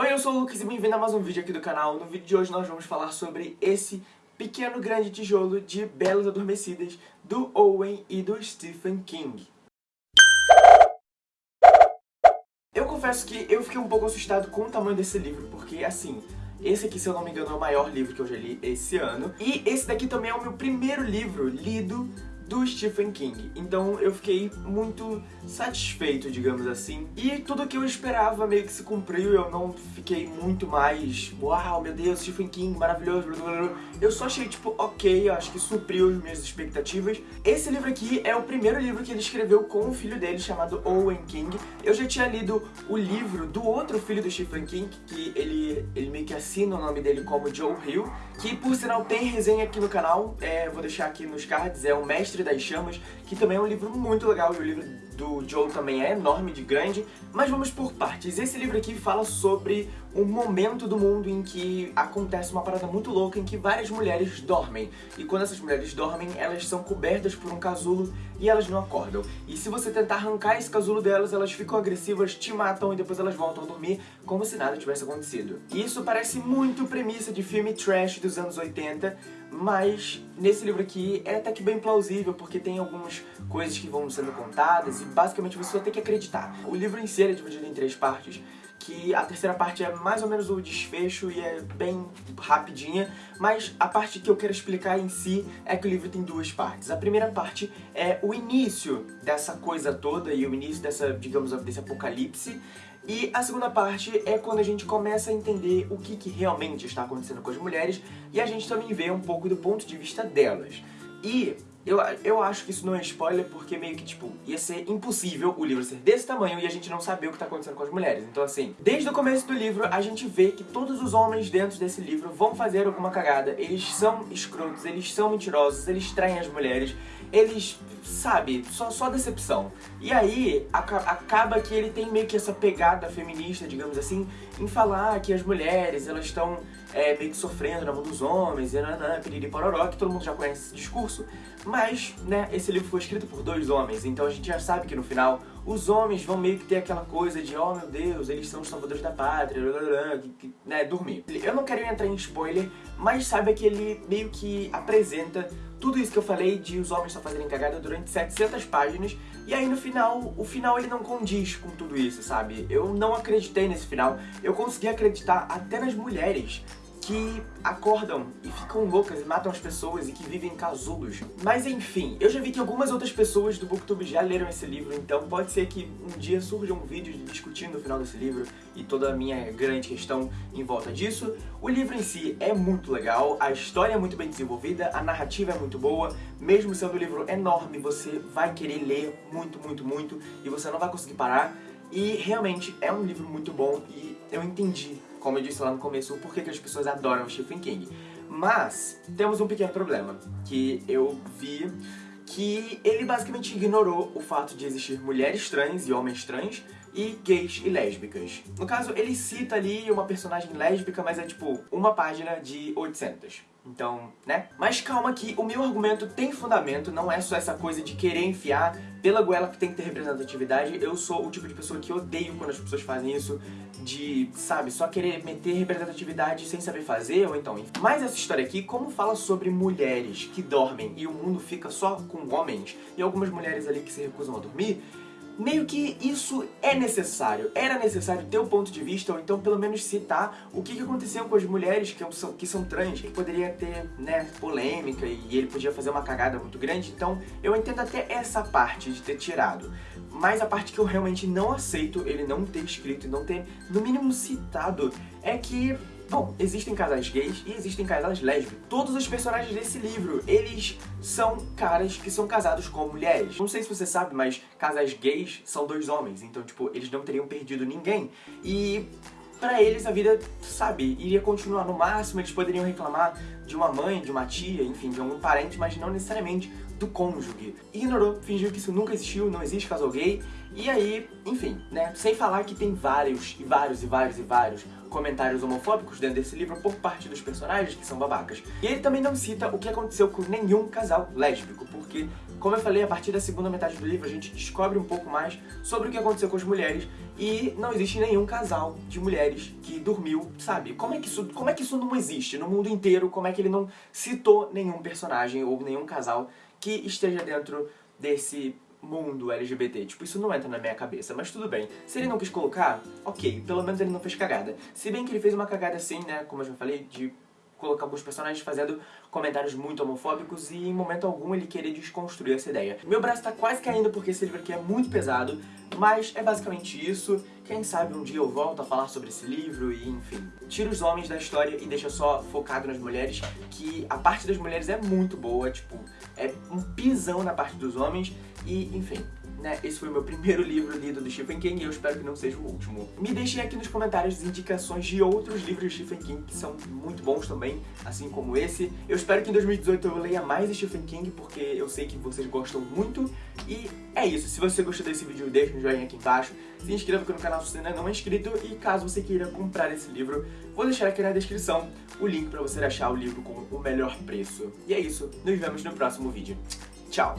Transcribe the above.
Oi, eu sou o Lucas e bem-vindo a mais um vídeo aqui do canal. No vídeo de hoje nós vamos falar sobre esse pequeno grande tijolo de Belas Adormecidas do Owen e do Stephen King. Eu confesso que eu fiquei um pouco assustado com o tamanho desse livro, porque assim, esse aqui, se eu não me engano, é o maior livro que eu já li esse ano. E esse daqui também é o meu primeiro livro lido do Stephen King. Então eu fiquei muito satisfeito, digamos assim. E tudo que eu esperava meio que se cumpriu, eu não fiquei muito mais, uau, meu Deus, Stephen King, maravilhoso, blá, blá, blá. Eu só achei, tipo, ok, eu acho que supriu as minhas expectativas. Esse livro aqui é o primeiro livro que ele escreveu com o filho dele, chamado Owen King. Eu já tinha lido o livro do outro filho do Stephen King, que ele, ele meio que assina o nome dele como Joe Hill, que por sinal tem resenha aqui no canal, é, vou deixar aqui nos cards, é o Mestre Mestre das Chamas, que também é um livro muito legal, e o livro do Joe também é enorme de grande, mas vamos por partes. Esse livro aqui fala sobre um momento do mundo em que acontece uma parada muito louca em que várias mulheres dormem. E quando essas mulheres dormem, elas são cobertas por um casulo e elas não acordam. E se você tentar arrancar esse casulo delas, elas ficam agressivas, te matam e depois elas voltam a dormir como se nada tivesse acontecido. E isso parece muito premissa de filme trash dos anos 80, mas nesse livro aqui é até que bem plausível, porque tem algumas coisas que vão sendo contadas e basicamente você só tem que acreditar. O livro em si é dividido em três partes, que a terceira parte é mais ou menos o desfecho e é bem rapidinha, mas a parte que eu quero explicar em si é que o livro tem duas partes. A primeira parte é o início dessa coisa toda e o início dessa, digamos, desse apocalipse, e a segunda parte é quando a gente começa a entender o que, que realmente está acontecendo com as mulheres e a gente também vê um pouco do ponto de vista delas. E eu, eu acho que isso não é spoiler porque meio que, tipo, ia ser impossível o livro ser desse tamanho e a gente não saber o que tá acontecendo com as mulheres. Então, assim, desde o começo do livro, a gente vê que todos os homens dentro desse livro vão fazer alguma cagada. Eles são escrotos, eles são mentirosos, eles traem as mulheres, eles, sabe, só, só decepção. E aí, acaba que ele tem meio que essa pegada feminista, digamos assim, em falar que as mulheres, elas estão é, meio que sofrendo na mão dos homens, e nanã, piriri pororó, que todo mundo já conhece esse discurso. Mas, né, esse livro foi escrito por dois homens, então a gente já sabe que no final os homens vão meio que ter aquela coisa de oh meu Deus, eles são os salvadores da pátria, blá, blá, blá, né, dormir. Eu não quero entrar em spoiler, mas saiba que ele meio que apresenta tudo isso que eu falei de os homens só fazerem cagada durante 700 páginas, e aí no final, o final ele não condiz com tudo isso, sabe? Eu não acreditei nesse final, eu consegui acreditar até nas mulheres, que acordam e ficam loucas e matam as pessoas e que vivem em casulos. Mas enfim, eu já vi que algumas outras pessoas do Booktube já leram esse livro, então pode ser que um dia surja um vídeo discutindo o final desse livro e toda a minha grande questão em volta disso. O livro em si é muito legal, a história é muito bem desenvolvida, a narrativa é muito boa, mesmo sendo um livro enorme, você vai querer ler muito, muito, muito e você não vai conseguir parar. E realmente é um livro muito bom e eu entendi como eu disse lá no começo, o porquê que as pessoas adoram Stephen King. Mas temos um pequeno problema, que eu vi que ele basicamente ignorou o fato de existir mulheres trans e homens trans e gays e lésbicas. No caso, ele cita ali uma personagem lésbica, mas é tipo uma página de 800. Então, né? Mas calma que o meu argumento tem fundamento, não é só essa coisa de querer enfiar pela goela que tem que ter representatividade. Eu sou o tipo de pessoa que odeio quando as pessoas fazem isso, de, sabe, só querer meter representatividade sem saber fazer, ou então... Mas essa história aqui, como fala sobre mulheres que dormem e o mundo fica só com homens, e algumas mulheres ali que se recusam a dormir, meio que isso é necessário. Era necessário ter o um ponto de vista, ou então pelo menos citar o que, que aconteceu com as mulheres que são, que são trans, que poderia ter, né, polêmica e ele podia fazer uma cagada muito grande. Então eu entendo até essa parte de ter tirado. Mas a parte que eu realmente não aceito ele não ter escrito e não ter, no mínimo, citado, é que Bom, existem casais gays e existem casais lésbicos. Todos os personagens desse livro, eles são caras que são casados com mulheres. Não sei se você sabe, mas casais gays são dois homens, então, tipo, eles não teriam perdido ninguém. E pra eles a vida, sabe, iria continuar no máximo, eles poderiam reclamar de uma mãe, de uma tia, enfim, de algum parente, mas não necessariamente do cônjuge. Ignorou, fingiu que isso nunca existiu, não existe casal gay, E aí, enfim, né, sem falar que tem vários, e vários, e vários, e vários comentários homofóbicos dentro desse livro por parte dos personagens que são babacas. E ele também não cita o que aconteceu com nenhum casal lésbico, porque, como eu falei, a partir da segunda metade do livro a gente descobre um pouco mais sobre o que aconteceu com as mulheres e não existe nenhum casal de mulheres que dormiu, sabe? Como é que isso, como é que isso não existe no mundo inteiro? Como é que ele não citou nenhum personagem ou nenhum casal que esteja dentro desse mundo LGBT. Tipo, isso não entra na minha cabeça, mas tudo bem. Se ele não quis colocar, ok, pelo menos ele não fez cagada. Se bem que ele fez uma cagada assim, né, como eu já falei, de colocar alguns personagens fazendo comentários muito homofóbicos e em momento algum ele querer desconstruir essa ideia. Meu braço tá quase caindo porque esse livro aqui é muito pesado, mas é basicamente isso. Quem sabe um dia eu volto a falar sobre esse livro e enfim. Tira os homens da história e deixa só focado nas mulheres, que a parte das mulheres é muito boa, tipo, é um pisão na parte dos homens e enfim né, esse foi o meu primeiro livro lido do Stephen King e eu espero que não seja o último. Me deixem aqui nos comentários indicações de outros livros de Stephen King que são muito bons também, assim como esse. Eu espero que em 2018 eu leia mais Stephen King, porque eu sei que vocês gostam muito. E é isso, se você gostou desse vídeo, deixa um joinha aqui embaixo, se inscreva aqui no canal se você ainda não é inscrito e caso você queira comprar esse livro, vou deixar aqui na descrição o link pra você achar o livro com o melhor preço. E é isso, nos vemos no próximo vídeo. Tchau!